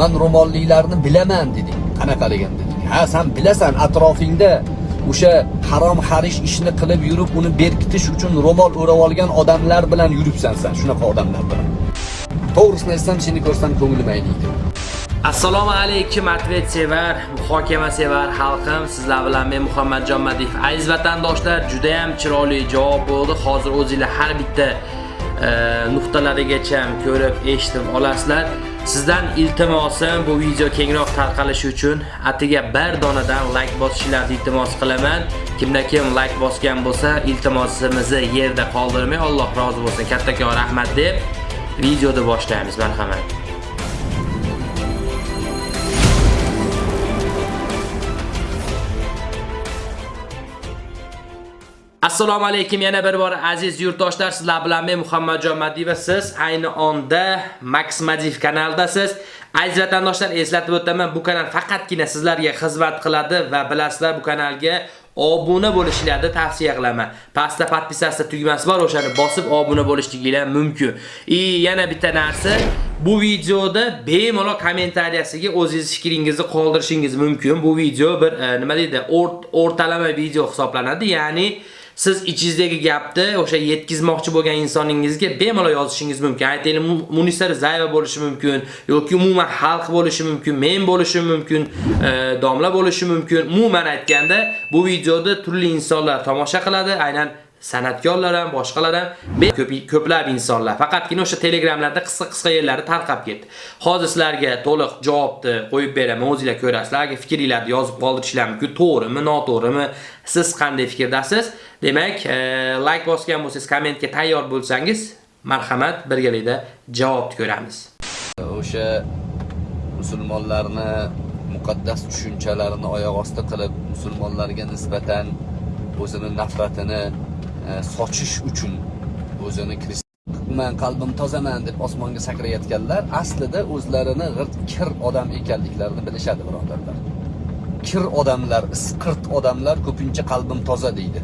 man ro'molliklarni bilaman deding qanaqaligan deding ha san bilasan atrofingda o'sha harom harish ishni qilib yurib uni berkitish uchun ro'mol o'rab olgan odamlar bilan yuribsan san shunaqa odamlar bilan. To'g'risini aytsam seni ko'rsam ko'nglim ayniydi assalomu alaykum atvet sevar muhokama sevar xalqim. Sizlar bilan men muhammadjon madiyev aziz vatandoshlar juda ham chiroyli javob bo'ldi. Hozir o'zinglar har bitta e, nuqtalarigacha ko'rib eshitib olasizlar. Sizdan iltimosim bu video kengroq tarqalishi uchun. Atiga bir donadan like bosishingizni iltimos qilaman. Kimda kim like bosgan bo'lsa iltimosimizni yerda qoldirmay Alloh rozi bo'lsin. Kattakon rahmat deb videoni boshlaymiz marhamat. Assalomu alaykum yana bir bor aziz yurtdoshlar sizlar bilan men Muhammadjon Madiyev va siz ayni onda Max Madiyev kanalidasiz. Aziz vatandoshlar eslatib o'taman, bu kanal faqatgina sizlarga xizmat qiladi va bilasizlar bu kanalga obuna bo'lishingizni tavsiya qilaman. Pastda podpisatsiya tugmasi bor, o'shani bosib obuna bo'lishingizlar mumkin. I yana bitta narsa, bu videoda bemalol kommentariyasiga o'zingiz fikringizni qoldirishingiz mumkin. Bu video bir e, nima deydi, o'rtalama video hisoblanadi, ya'ni siz ichingizdagi gapni o'sha yetkazmoqchi bo'lgan insoningizga bemalol yozishingiz mumkin. Aytaylik, Munisa Rizayeva bo'lishi mumkin yoki umuman xalq bo'lishi mumkin, men bo'lishim mumkin, e, domla bo'lishi mumkin. Umuman aytganda, bu videoda turli insonlar tomosha qiladi, aynan san'atkorlar ham, boshqalar ham, ko'p ko'plab insonlar. Faqatgina o'sha Telegramlarda qisqa-qisqa yerlari tarqab ketdi. Hozir sizlarga to'liq javobni qo'yib beraman, o'zingizlar ko'rasizlar. Agar fikringizni yozib qoldirishingiz mumkin, to'g'rimi, noto'g'rimi, siz qanday fikrdasiz? Demak, e, like bosgan bo'lsangiz, kommentga tayyor bo'lsangiz, marhamat, birgalikda javobni ko'ramiz. o'sha musulmonlarni muqaddas tushunchalarini oyoq osti qilib musulmonlarga nisbatan o'zini nafratini E, sochish uchun o'zini man qalbim tozaman deb osmonga sakrayotganlar aslida o'zlarini g'irt kir odam ekanliklarini bilishadi birodarlar. Kir odamlar isqirt odamlar ko'pincha qalbim toza deydi.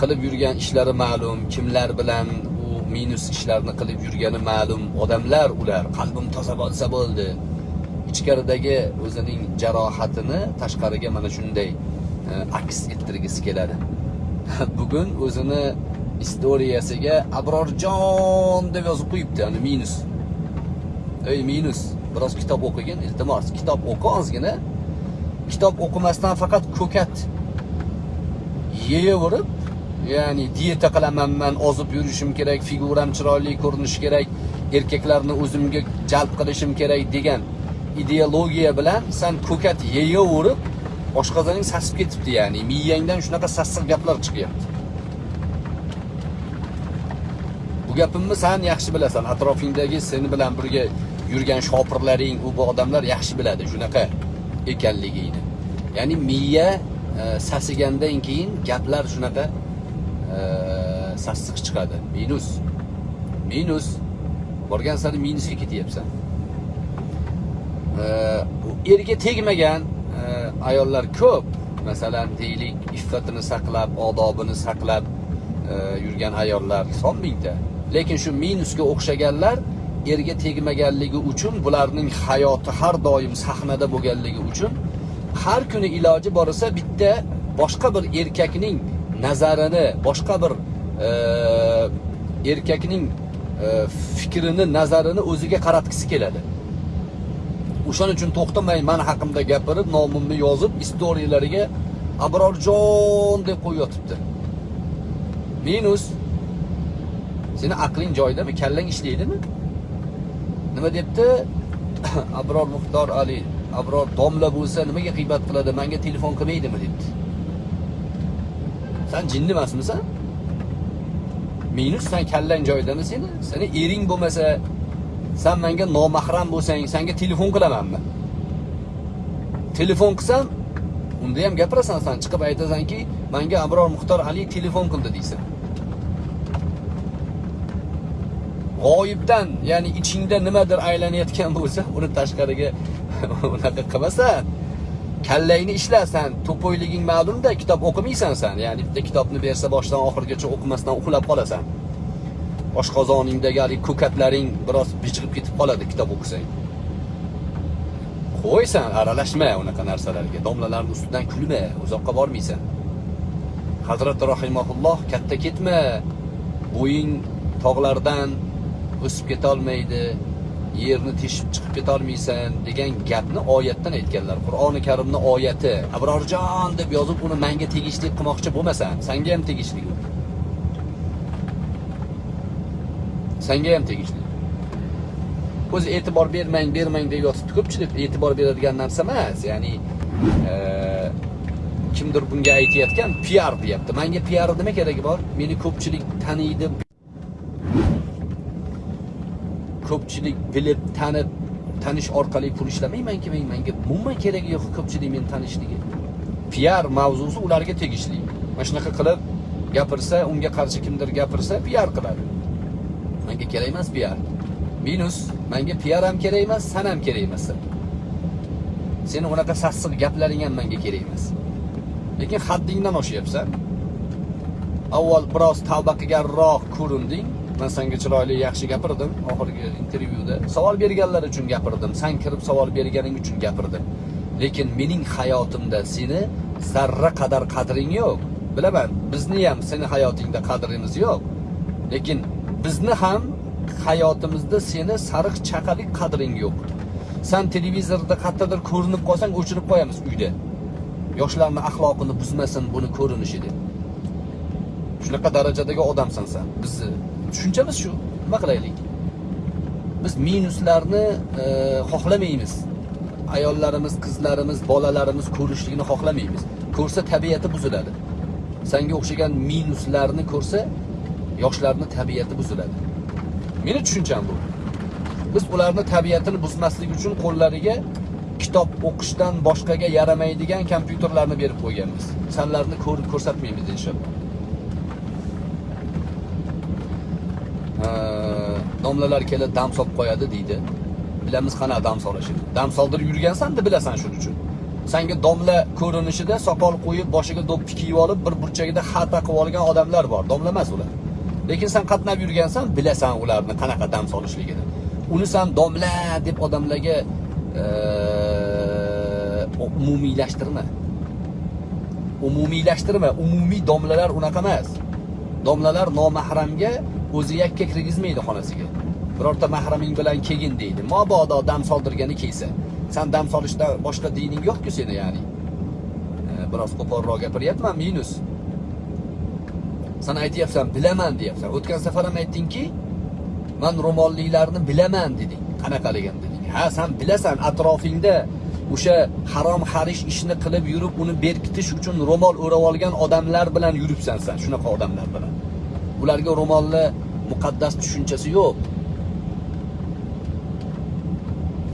Qilib yurgan ishlari ma'lum kimlar bilan u minus ishlarni qilib yurgani ma'lum odamlar ular qalbim toza bo'lsa bo'ldi. Ichkaridagi o'zining jarohatini tashqariga mana shunday e, aks ettirgisi keladi. bugun o'zini istoriyasiga abrorjon deb yozib qo'yibdi ani minus. Ey minus biroz kitob o'qigin iltimos kitob o'qi ozgina kitob o'qimasdan faqat ko'kat yeyaverib ya'ni dieta qilaman man ozib yurishim kerak figuram chiroyli ko'rinishi kerak erkaklarni o'zimga jalb qilishim kerak degan ideologiya bilan san ko'kat yeyaverib oshqozoning sasib ketibdi ya'ni miyangdan shunaqa sassiq gaplar chiqyapti. Bu gapimni san yaxshi bilasan atrofingdagi seni bilan birga yurgan shopirlaring u bu odamlar yaxshi biladi shunaqa ekanligingni ya'ni miya e, sasigandan keyin gaplar shunaqa e, sassiq chiqadi. Minus minus borgan sari minusga ketyapsan. E, erga tegmagan ayollar ko'p. Masalan deylik iffatini saqlab odobini saqlab e, yurgan ayollar son mingta. Lekin shu minusga o'xshaganlar erga tegmaganligi uchun bularning hayoti har doim sahnada bo'lganligi uchun har kuni iloji borsa bitta boshqa bir erkakning nazarini boshqa bir e, erkakning e, fikrini nazarini o'ziga qaratgisi keladi. O'shaning uchun to'xtamay mani haqimda gapirib nomimni yozib istoriyalariga abrorjon deb qo'yib yotibdi minus seni aqling joyidami kallang ishlaydimi nima debdi abror muxtor ali abror domla bo'lsa nimaga g'iybat qiladi manga telefon qilmaydimi debdi Sen jinni emasmisan? Minus sen kallang joyidami seni? Seni ering bo'lmasa, sen menga nomahram bo'lsang, senga telefon qilamanmi? Telefon qilsam, unda ham gapirasan sen chiqib aytasanki, menga Abror Muxtor Ali telefon qildi deysan. G'oyibdan, ya'ni ichingda nimadir aylanayotgan bo'lsa, uni tashqariga unaqa qilmasan. kallangni ishlasan to'poyliging ma'lumda kitob o'qimaysan sen, ya'ni bitta kitobni bersa boshdan oxirigacha o'qimasdan uxlab qolasan oshqozoningdagi haligi ko'katlaring biroz bijg'ib ketib qoladi kitob o'qisang. Qo'ysan aralashma unaqa narsalarga domlalarni ustidan kulma uzoqqa bormaysan. Hazrati rahimahulloh katta ketma bo'ying tog'lardan o'sib ketolmaydi yerni teshib chiqib ketolmaysan degan gapni oyatdan aytganlar qur'oni karimni oyati. Abrorjon deb yozib uni manga tegishli qilmoqchi bo'lmasan sanga ham tegishli. u sanga ham tegishli. O'zi e'tibor bermang bermang deb yotibdi ko'pchilik. E'tibor beradigan narsa emas ya'ni e, kimdir bunga aytayotgan piar deyapti. Manga piar nima keragi bor? Meni ko'pchilik taniydi. Ko'pchilik bilib tanib tanish orqali pul ishlamaymanki men manga umuman keragi yo'q ko'pchilik meni tanishligi. Piar mavzusi ularga tegishli. Mana shunaqa qilib gapirsa unga qarshi kimdir gapirsa piar qiladi. Menga kerak emas piar minus menga piar ham kerak emas san ham kerak emas. Seni unaqa sassiq gaplaring ham menga kerak emas. Lekin haddingdan oshyapsan. Avval biroz tavba qilganroq ko'rinding. Man senga chiroyli yaxshi gapirdim. Oxirgi intervyuda savol berganlar uchun gapirdim. San kirib savol berganing uchun gapirdim. Lekin mening hayotimda seni zarra qadar qadring yo'q. Bilaman bizni ham seni hayotingda qadrimiz yo'q. Lekin bizni ham hayotimizda seni sariq chaqalik qadring yo'q. San televizorda qayerdadir ko'rinib qolsang o'chirib qo'yamiz uyda. Yoshlarni axloqini buzmasin buni ko'rinishi deb. Shunaqa darajadagi odamsan san. Bizni tushunchamiz shu. Nima qilaylik? Biz minuslarni e, xohlamaymiz. Ayollarimiz qizlarimiz bolalarimiz ko'rishligini xohlamaymiz. Ko'rsa tabiati buziladi. Sanga o'xshagan minuslarni ko'rsa yoshlarni tabiati buziladi. Meni tushuncham bu. Biz ularni tabiatini buzmaslik uchun qo'llariga kitob o'qishdan boshqaga yaramaydigan kompyuterlarni berib qo'yganmiz. Sanlarni ko'rib ko'rsatmaymiz inshaalloh. Domlalar kelib dam solib qo'yadi deydi. Bilamiz qanaqa dam solishini. Dam soldirib yurgansan deb bilasan shuning uchun. Sanga domla ko'rinishida soqol qo'yib boshiga do'ppi kiyib olib bir burchagida xata qilib olgan odamlar bor. Domla emas ular. Lekin sen qatnab yurgansan bilasan ularni qanaqa dam solishligini. Uni san domla deb odamlarga umumiylashtirma. Umumiylashtirma. Umumiy domlalar unaqa emas. Domlalar nomahramga o'zi yakka kirgizmaydi xonasiga. Birorta mahraming bilan kelgin deydi. Mabodo dam soldirgani kelsa. San dam solishdan boshqa dining yo'qku seni ya'ni. Biroz qo'polroq gapiryapman minus. San aytyapsan bilaman deyapsan. O'tgan safar ham aytdingki man ro'molliklarni bilaman deding. Qanaqaligini deding? Ha san bilasan atrofingda o'sha harom harish ishni qilib yurib uni berkitish uchun ro'mol o'rab olgan odamlar bilan yuribsan san shunaqa odamlar bilan. Ularga ro'molni muqaddas tushunchasi yo'q.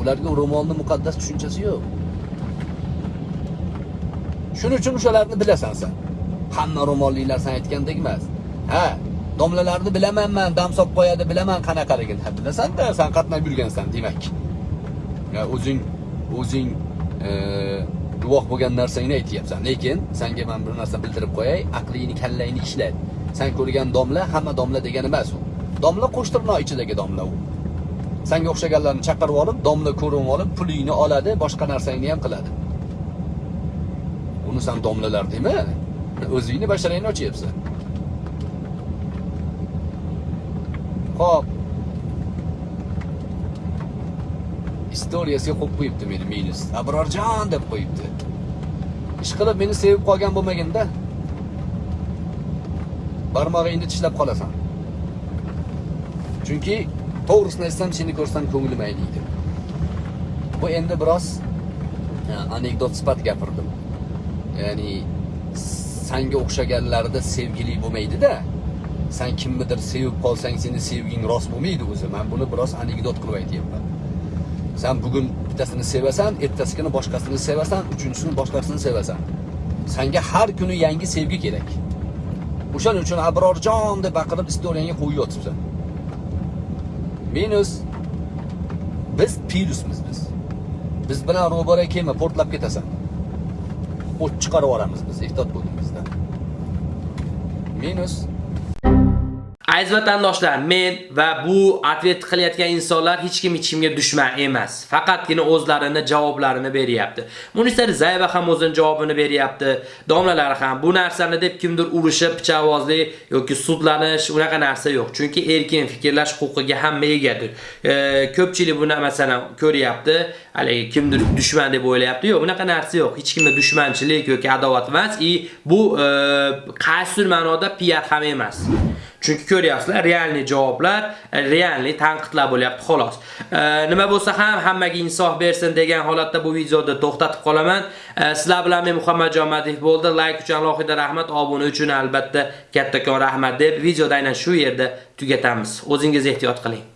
Ularga ro'molni muqaddas tushunchasi yo'q. Shuning uchun o'shalarni bilasan san hamma ro'mollilar san aytgandek emas ha domlalarni bilaman man dam solib qo'yadi bilaman qanaqaligini bilasan-da san qatnab yurgansan demak. Ya o'zing o'zing e, guvoh bo'lgan narsangni aytyapsan. Lekin senga man bir narsa bildirib qo'yay aqlingni kallangni ishlat. San ko'rgan domla hamma domla degani emas u. Domla qo'shtirnoq ichidagi domla u. Sanga o'xshaganlarni chaqirib olib domla ko'rib olib pulingni oladi boshqa narsangni ham qiladi. Uni san domlalar dema. O'zingni basharangni ochyapsan ho'p istoriyasiga qo'yib qo'yibdi meni minus. Abrorjon deb qo'yibdi. Ishqilib meni sevib qolgan bo'lmaganda barmog'ingni tishlab qolasan. Chunki to'g'risini aytsam seni ko'rsam ko'nglim ayniydi bu endi biroz anekdot sifat gapirdim. Ya'ni sanga o'xshaganlarda sevgili bo'lmaydida. Sen kimnidir sevib qolsang seni sevging rost bo'lmaydi o'zi. Men buni biroz anekdot qilib aytyapman. Sen bugun bittasini sevasan ertasigini boshqasini sevasan uchinchisini boshqasini sevasan. Sanga har kuni yangi sevgi kerak. O'shaning uchun abrorjon deb baqirib istoriyangga qo'yayotibsan. minus biz plusmiz biz. Biz bilan ro'bara kelma portlab ketasan. O't chiqarib yuboramiz biz ehtiyot bo'ling bizdan minus Aziz vatandoshlar, men va bu atvet qilayotgan insonlar hech kim ichimga dushman emas. Faqatgina o'zlarini javoblarini beryapti. Munisa Zayeva ham o'zining javobini beryapti. Domlalar ham bu narsani deb kimdir urishib, pichoqvozli yoki sudlanish unaqa narsa yo'q. Chunki erkin fikrlash huquqiga hamma egadir. E, ko'pchilik buni masalan ko'ryapti, haligi kimdir dushman deb o'ylayapti. Yo'q, unaqa narsa yo'q. Hech kimga dushmanchilik yoki adovat emas. I bu e, qaysi ma'noda piyat ham emas. Chunki ko'ryapsizlar, realniy javoblar, realniy tanqidlar bo'lyapti xolos. E, nima bo'lsa ham hammaga insof bersin degan holatda bu videoni to'xtatib qolaman. E, sizlar bilan men Muhammadjon Madiev bo'ldi. Like uchun alohida rahmat, obuna uchun albatta kattakon rahmat deb videoda aynan shu yerda tugatamiz. O'zingiz ehtiyot qiling.